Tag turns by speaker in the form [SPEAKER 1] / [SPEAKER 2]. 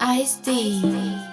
[SPEAKER 1] Ice D.